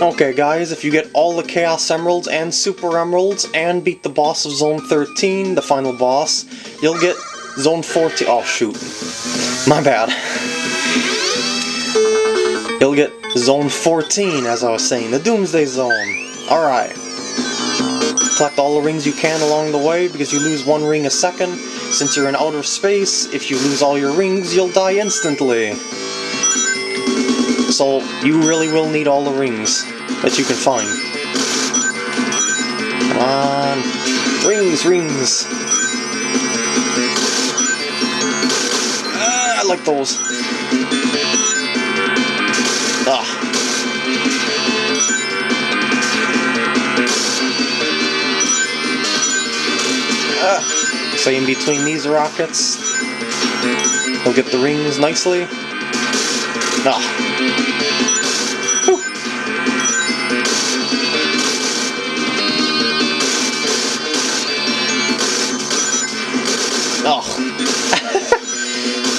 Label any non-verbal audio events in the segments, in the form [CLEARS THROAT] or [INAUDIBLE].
Okay guys, if you get all the Chaos Emeralds and Super Emeralds and beat the boss of Zone 13, the final boss, you'll get Zone 14- oh shoot. My bad. You'll get Zone 14, as I was saying, the Doomsday Zone. Alright. Collect all the rings you can along the way, because you lose one ring a second. Since you're in outer space, if you lose all your rings, you'll die instantly. So, you really will need all the rings that you can find. Come on. Rings, rings. Ah, I like those. Ah. Ah. So in between these rockets, we'll get the rings nicely. Ah. Oh.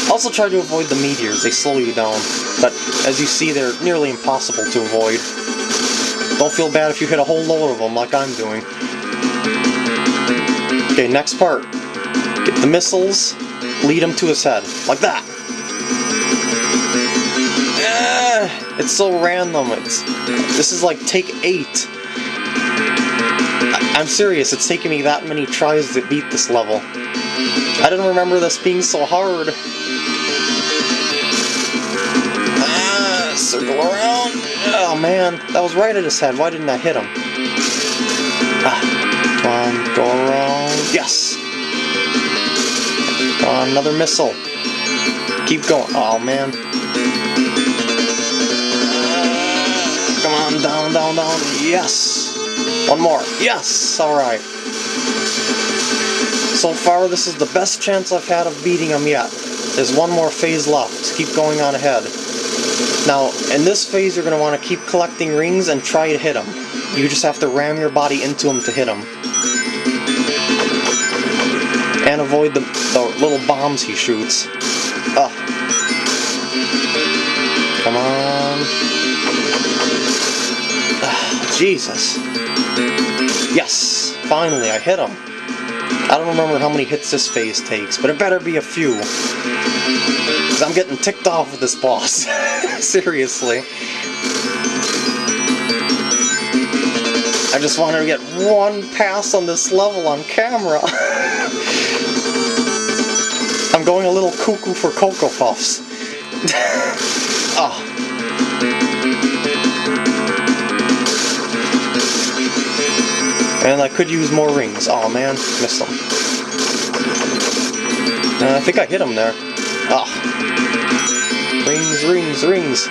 [LAUGHS] also try to avoid the meteors, they slow you down. But as you see, they're nearly impossible to avoid. Don't feel bad if you hit a whole load of them like I'm doing. Okay, next part. Get the missiles, lead him to his head. Like that. [SIGHS] It's so random. It's This is like take 8. I I'm serious, it's taken me that many tries to beat this level. I didn't remember this being so hard. Ah, circle around. Oh man, that was right at his head. Why didn't I hit him? Ah, come on, go around. Yes! Another missile. Keep going. Oh man. Down, down, down. Yes! One more. Yes! Alright. So far, this is the best chance I've had of beating him yet. There's one more phase left. Keep going on ahead. Now, in this phase, you're going to want to keep collecting rings and try to hit him. You just have to ram your body into him to hit him. And avoid the, the little bombs he shoots. Ugh. Come on. Jesus. Yes! Finally, I hit him. I don't remember how many hits this phase takes, but it better be a few. Because I'm getting ticked off with this boss. [LAUGHS] Seriously. I just wanted to get one pass on this level on camera. [LAUGHS] I'm going a little cuckoo for Cocoa Puffs. [LAUGHS] And I could use more rings. Oh man, missed them. Uh, I think I hit him there. Ah. Rings, rings, rings.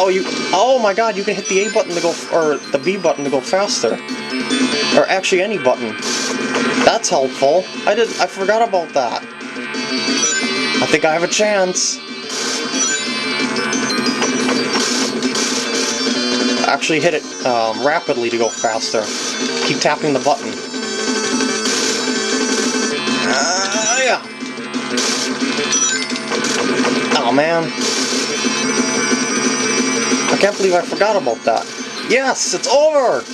Oh, you. Oh my god, you can hit the A button to go. or the B button to go faster. Or actually, any button. That's helpful. I did. I forgot about that. I think I have a chance. Actually hit it um, rapidly to go faster. Keep tapping the button. Uh, yeah. Oh man. I can't believe I forgot about that. Yes, it's over!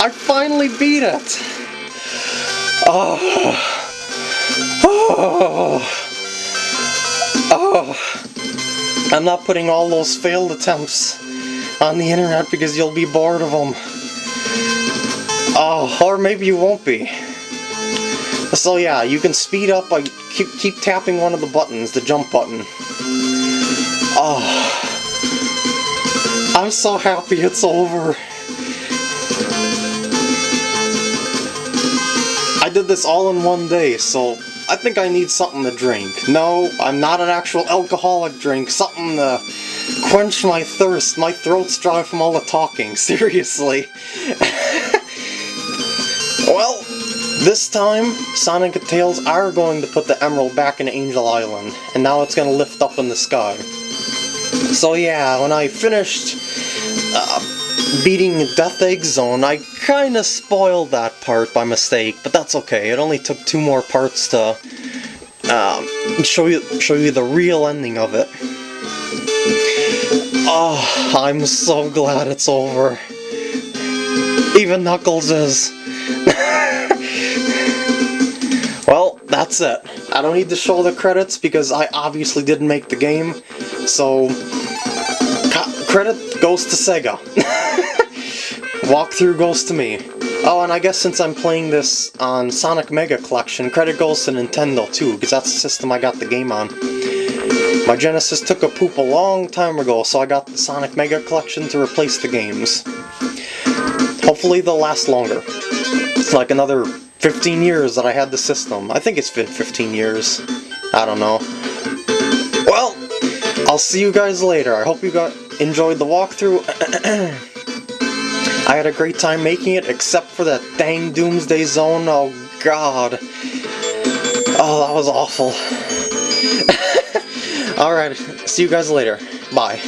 I finally beat it! Oh. [SIGHS] Oh. Oh. I'm not putting all those failed attempts on the internet because you'll be bored of them. Oh, or maybe you won't be. So yeah, you can speed up by keep, keep tapping one of the buttons, the jump button. Oh. I'm so happy it's over. I did this all in one day, so I think I need something to drink. No, I'm not an actual alcoholic drink, something to quench my thirst. My throat's dry from all the talking, [LAUGHS] seriously. well, this time, Sonic and Tails are going to put the emerald back in Angel Island, and now it's going to lift up in the sky. So yeah, when I finished uh, beating Death Egg Zone, I kinda spoiled that part by mistake, but that's okay. It only took two more parts to um, show you show you the real ending of it. Oh, I'm so glad it's over. Even Knuckles is. [LAUGHS] well, that's it. I don't need to show the credits because I obviously didn't make the game, so credit goes to Sega. [LAUGHS] Walkthrough goes to me. Oh, and I guess since I'm playing this on Sonic Mega Collection, credit goes to Nintendo too, because that's the system I got the game on. My Genesis took a poop a long time ago, so I got the Sonic Mega Collection to replace the games. Hopefully they'll last longer. It's like another 15 years that I had the system. I think it's been 15 years. I don't know. Well, I'll see you guys later. I hope you got enjoyed the walkthrough. [CLEARS THROAT] I had a great time making it, except for that dang Doomsday Zone. Oh, God. Oh, that was awful. [LAUGHS] Alright, see you guys later. Bye.